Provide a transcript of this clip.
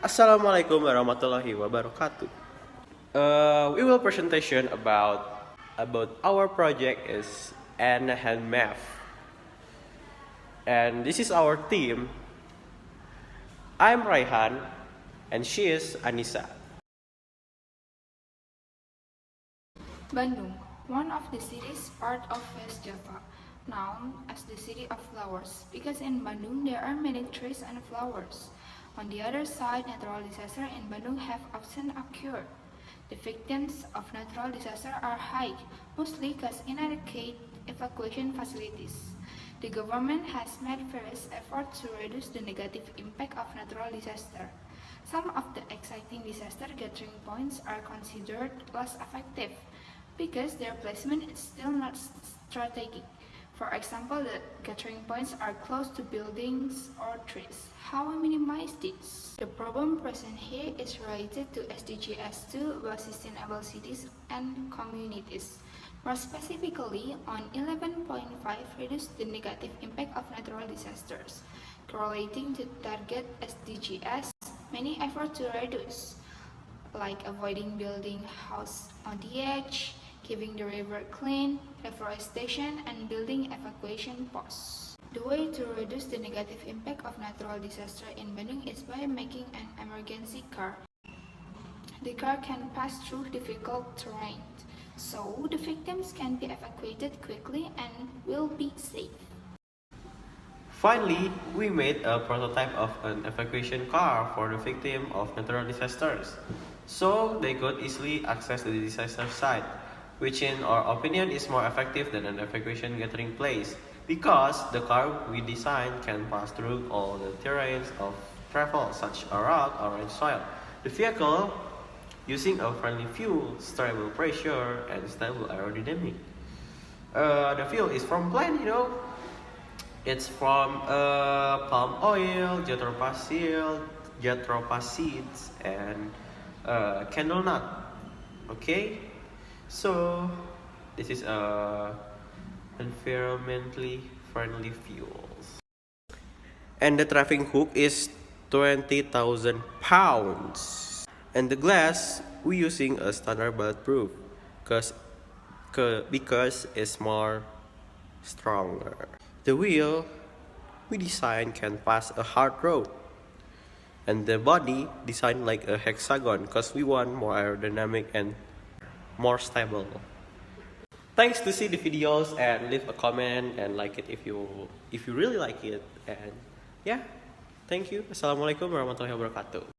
Assalamualaikum warahmatullahi wabarakatuh. Uh, we will presentation about about our project is Anahan Math, and this is our team. I'm Raihan, and she is Anissa. Bandung, one of the cities part of West Java, known as the city of flowers, because in Bandung there are many trees and flowers. On the other side, natural disasters in Bandung have often occurred. The victims of natural disaster are high, mostly cause inadequate evacuation facilities. The government has made various efforts to reduce the negative impact of natural disaster. Some of the exciting disaster gathering points are considered less effective because their placement is still not strategic. For example, the gathering points are close to buildings or trees. How we minimize this? The problem present here is related to SDGs 2 about sustainable cities and communities. More specifically, on 11.5 reduce the negative impact of natural disasters. Correlating to target SDGs, many efforts to reduce, like avoiding building house on the edge, keeping the river clean, reforestation, and building evacuation posts. The way to reduce the negative impact of natural disaster in Bandung is by making an emergency car. The car can pass through difficult terrain, so the victims can be evacuated quickly and will be safe. Finally, we made a prototype of an evacuation car for the victim of natural disasters, so they could easily access the disaster site which in our opinion is more effective than an evacuation gathering place because the car we designed can pass through all the terrains of travel such as rock or in soil. The vehicle using a friendly fuel, stable pressure and stable aerodynamic. Uh, the fuel is from plant, you know. It's from uh, palm oil, jatropha seeds, and uh, candle nut. Okay. So this is a environmentally friendly fuels. And the traffic hook is 20,000 pounds. And the glass we using a standard bulletproof because because it's more stronger. The wheel we design can pass a hard road. And the body designed like a hexagon because we want more aerodynamic and more stable. Thanks to see the videos and leave a comment and like it if you if you really like it and yeah. Thank you. Assalamualaikum warahmatullahi wabarakatuh.